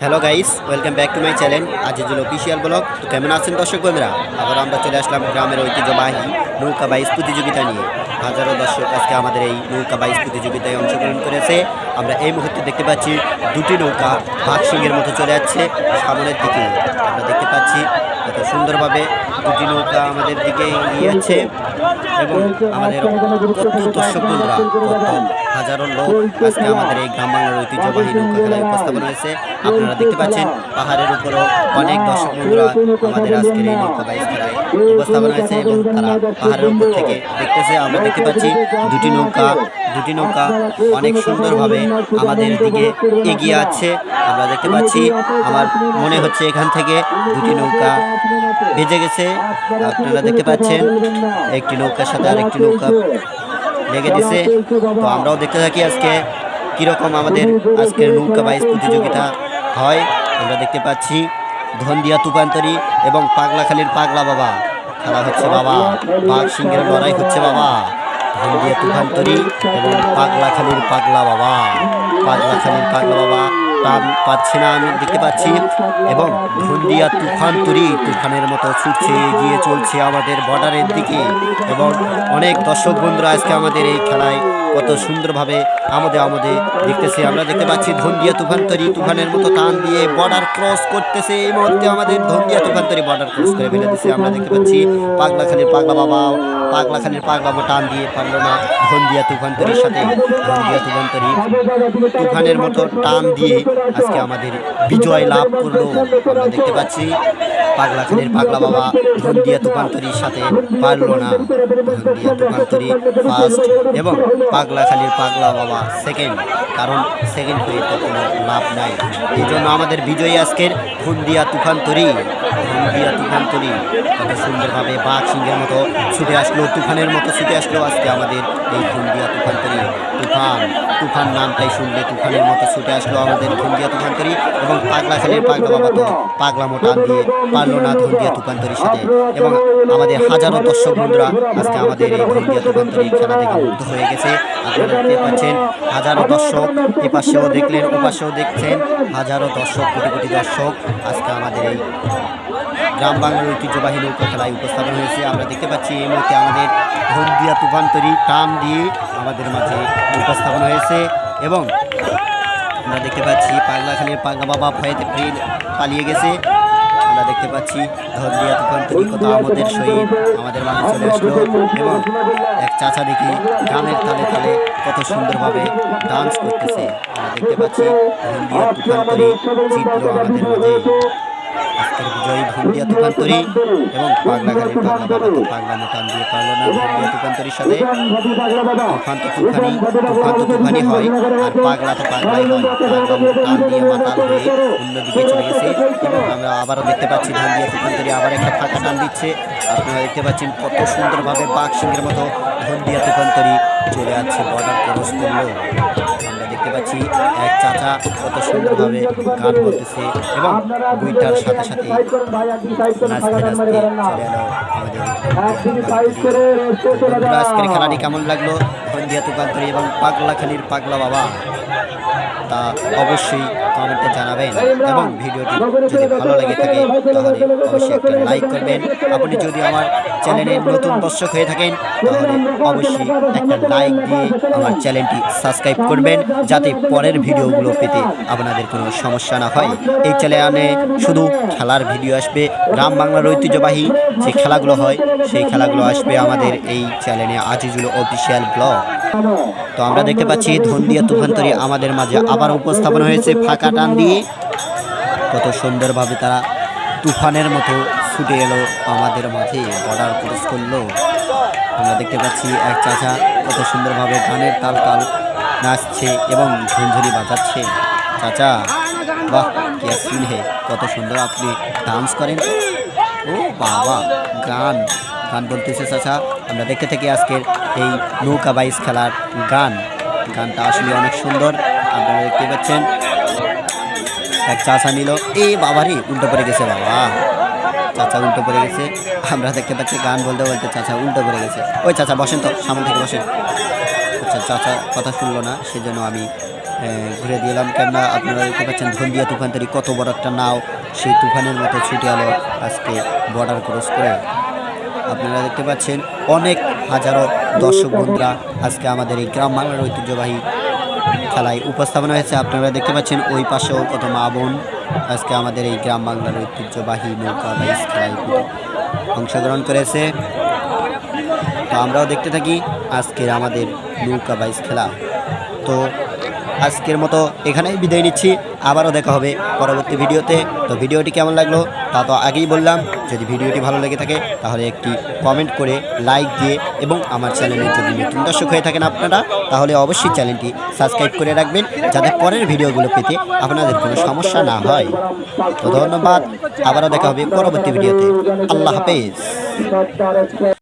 Hello guys welcome back to my channel Azizul official blog তো কেমন আছেন দর্শক বন্ধুরা? আবার আমরা চলে আসলাম গ্রামের ঐতিহ্যবাহী নৌকা বাইস প্রতিযোগিতা নিয়ে। হাজারো দর্শক আজকে আমাদের এই নৌকা বাইশ প্রতিযোগিতায় অংশগ্রহণ করেছে। আমরা এই মুহূর্তে দেখতে পাচ্ছি দুটি নৌকা ভাগসিংয়ের মতো চলে যাচ্ছে সামনের দিকে। আমরা দেখতে পাচ্ছি কত সুন্দরভাবে দুটি নৌকা আমাদের দিকে এগিয়ে যাচ্ছে। এবং আমাদের কত দর্শক বন্ধুরা কত হাজারো লোক আজকে আমাদের এই গ্রাম বাংলার ঐতিহ্যবাহী নৌকা খেলায় উপস্থাপন হয়েছে। আপনারা দেখতে পাচ্ছেন পাহাড়ের উপরও অনেক দর্শক বন্ধুরা আমাদের আজকের এই নৌকা বাইস খেলায় উপস্থাপন হয়েছে এবং তারা পাহাড়ের উপর থেকে দেখতেছে আমরা দেখতে পাচ্ছি দুটি নৌকা দুটি নৌকা অনেক সুন্দরভাবে আমাদের দিকে এগিয়ে আছে। আমরা দেখতে পাচ্ছি আমার মনে হচ্ছে এখান থেকে দুটি নৌকা ভেজে গেছে। আপনারা দেখতে পাচ্ছেন একটি সাথে আরেকটি নৌকা লেগে দিছে। তো আমরাও দেখতে থাকি আজকে কীরকম আমাদের আজকের নৌকা বাইস প্রতিযোগিতা হয়। আমরা দেখতে পাচ্ছি ধন্দিয়া তুপান্তরি এবং পাগলাখালির পাগলা বাবা। খেলা হচ্ছে বাবা। বাঘ সিংহের লড়াই হচ্ছে বাবা। ধন্দিয়া তুফান্তরি এবং পাগলাখালির পাগলা বাবা। পাগলাখালির পাগলা বাবা পাচ্ছে না আমি, দেখতে পাচ্ছি। এবং ধন্দিয়া তুফান তরি তুফানের মতো ছুটছে, এগিয়ে চলছে আমাদের বর্ডারের দিকে। এবং অনেক দর্শক বন্ধুরা আজকে আমাদের এই খেলায় কত সুন্দরভাবে আমাদের আমাদের দেখতেছে। আমরা দেখতে পাচ্ছি ধন্দিয়া তুফান তরি তুফানের মতো টান দিয়ে বর্ডার ক্রস করতেছে। এই মুহূর্তে আমাদের ধন্দিয়া তুফান তরি বর্ডার ক্রস করে ফেলে দিচ্ছে আমরা দেখতে পাচ্ছি পাগলাখালির পাগলা বাবা পাগলা বাবা টান দিয়ে পারল না ধন্দিয়া তুফান তরির সাথে। ধন্দিয়া তুফান তরি তুফানের মতো টান দিয়ে আজকে আমাদের বিজয় লাভ করল, আমরা দেখতে পাচ্ছি। পাগলা খানের পাগলা বাবা ধন্দিয়া তুফান্তরির সাথে পারল না। ধন্দিয়া তুফান্তরি ফার্স্ট এবং পাগলা খালির পাগলা বাবা সেকেন্ড কারণ সেকেন্ড হয়ে তো কোনো লাভ নাই। এই জন্য আমাদের বিজয়ী আজকের ধন্দিয়া তুফান্তরি। ধন্দিয়া তুফান্তরি কত সুন্দরভাবে বাঘ সিংহের মতো ছুটে আসলো, তুফানের মতো ছুটে আসলো আজকে আমাদের এই ধন্দিয়া তুফান্তরি তুফান তুফান নামটাই শুনলে তুফানের মতো ছুটে আসলো আমাদের ধন্দিয়া তুফান্তরি এবং পাগলাখালির পাগলা বাবা তো পাগলা মোটা দিয়ে পারল না ধন্দিয়া তুফান্তরির সাথে। এবং আমাদের হাজারো দর্শক বন্ধুরা আজকে আমাদের এই ধন্দিয়া তুফান্তরি খেলা থেকে মুগ্ধ হয়ে গেছে। আপনারা দেখতে পাচ্ছেন হাজারো দর্শক এপাশেও দেখলেন ওপাশেও দেখছেন হাজারো দর্শক কোটি কোটি দর্শক। আজকে আমাদের এই গ্রাম বাংলার ঐতিহ্যবাহী নৌকা খেলায় উপস্থাপন হয়েছে। আমরা দেখতে পাচ্ছি এই মুহূর্তে আমাদের ধন্দিয়া তুফান্তরি টান দিয়ে আমাদের মাঝে উপস্থাপন হয়েছে এবং আমরা দেখতে পাচ্ছি পাগলাখালীর পাগলা বাবা ভয়েতে ফিরে পালিয়ে গেছে। আমরা দেখতে পাচ্ছি ধরদিয়া তুমি কত আমাদের সহিত আমাদের মাঝে চলে আসলো এবং এক চাচা দেখি গানের তালে তালে কত সুন্দরভাবে ডান্স করতেছে। আমরা দেখতে পাচ্ছি ধরদিয়া তুমি চিত্র আমাদের মাঝে আজকের বিজয়ী ধন্দিয়া তুফান্তরি এবং পাগলাখালীর পাগলা বাবা পাগলা মোটান দিয়ে পারল না। ধন্দিয়া তুফান্তরির সাথে তুফান তো তুফানি তুফান তো তুফানি হয় আর পাগলা তো পাগলাই হয়। পাগলা টান দিয়ে মাতাল হয়ে অন্যদিকে চলে গেছে এবং আমরা আবারও দেখতে পাচ্ছি ধান দিয়ে তুফান্তরি আবার একটা ফাঁকা টান দিচ্ছে। আপনারা দেখতে পাচ্ছেন কত সুন্দরভাবে বাঘ সিংহের মতো ধন দিয়ে তুফান্তরি চলে যাচ্ছে বর্ডার ক্রস করল। দেখতে পাচ্ছি, এক চাচা কত সুন্দরভাবে গান করতেছে এবং বইটার সাথে সাথে আজকের খেলাটি কেমন লাগল? ধন্দিয়া তুকান্তরি এবং পাগলাখালির পাগলা বাবা, তা অবশ্যই কমেন্টে জানাবেন। এবং ভিডিওটি যদি ভালো লাগে থাকে, তাহলে অবশ্যই একটা লাইক করবেন। আপনি যদি আমার চ্যানেলের নতুন দর্শক হয়ে থাকেন, তাহলে অবশ্যই একটা লাইক দিয়ে আমার চ্যানেলটি সাবস্ক্রাইব করবেন, যাতে পরের ভিডিওগুলো পেতে আপনাদের কোনো সমস্যা না হয়। এই চ্যানেলে শুধু খেলার ভিডিও আসবে, গ্রাম বাংলার ঐতিহ্যবাহী যে খেলাগুলো হয়, সেই খেলাগুলো আসবে আমাদের এই চ্যানেলে আজিজুল অফিসিয়াল ব্লগ তো আমরা দেখতে পাচ্ছি, ধন্দিয়া তুফান্তরি আমাদের মাঝে আবার উপস্থাপন হয়েছে, ফাঁকা টান দিয়ে। কত সুন্দরভাবে তারা তুফানের মতো ছুটে এলো আমাদের মাঝে। বর্ডার ক্রস করল। আমরা দেখতে পাচ্ছি এক চাচা কত সুন্দরভাবে গানের তাল তাল নাচছে এবং ঝুনঝুনি বাজাচ্ছে। চাচা, বাহ, কে হে, কত সুন্দর আপনি ডান্স করেন। ও বাবা, গান গান বলতেছে চাচা। আমরা দেখতে থাকি আজকের এই নৌকা বাইস খেলার গান। গানটা আসলে অনেক সুন্দর। আপনারা দেখতে পাচ্ছেন, এক চাষা নিল। এ বাবারে, উল্টো পড়ে গেছে বাবা। চাচা উল্টো পড়ে গেছে। আমরা দেখতে পাচ্ছি গান বলতে বলতে চাচা উল্টো পড়ে গেছে। ওই চাচা, বসেন তো, সামনে থেকে বসেন। আচ্ছা চাচা কথা শুনলো না, সেজন্য আমি ঘুরে দিলাম কেননা আপনারা দেখতে পাচ্ছেন ধন্দিয়া তুফান কত বড় একটা নাও, সেই তুফানের মতো ছুটে এলো আজকে বর্ডার ক্রস করে। আপনারা দেখতে পাচ্ছেন অনেক হাজারো দর্শক বন্ধুরা আজকে আমাদের এই গ্রাম বাংলার ঐতিহ্যবাহী খেলায় উপস্থাপনা হয়েছে। আপনারা দেখতে পাচ্ছেন ওই পাশেও কত মা বোন আজকে আমাদের এই গ্রাম বাংলার ঐতিহ্যবাহী নৌকা বা খেলায় অংশগ্রহণ করেছে। তো আমরাও দেখতে থাকি আজকের আমাদের নৌকা বাইস খেলা। তো আজকের মতো এখানেই বিদায় নিচ্ছি। আবারও দেখা হবে পরবর্তী ভিডিওতে। তো ভিডিওটি কেমন লাগল তা তো আগেই বললাম। যদি ভিডিওটি ভালো লেগে থাকে তাহলে একটি কমেন্ট করে লাইক দিয়ে এবং আমার চ্যানেলের যদি নতুন দর্শক হয়ে থাকেন আপনারা, তাহলে অবশ্যই চ্যানেলটি সাবস্ক্রাইব করে রাখবেন যাতে পরের ভিডিওগুলো পেতে আপনাদের কোনো সমস্যা না হয়। তো ধন্যবাদ। আবারও দেখা হবে পরবর্তী ভিডিওতে। আল্লাহ হাফেজ।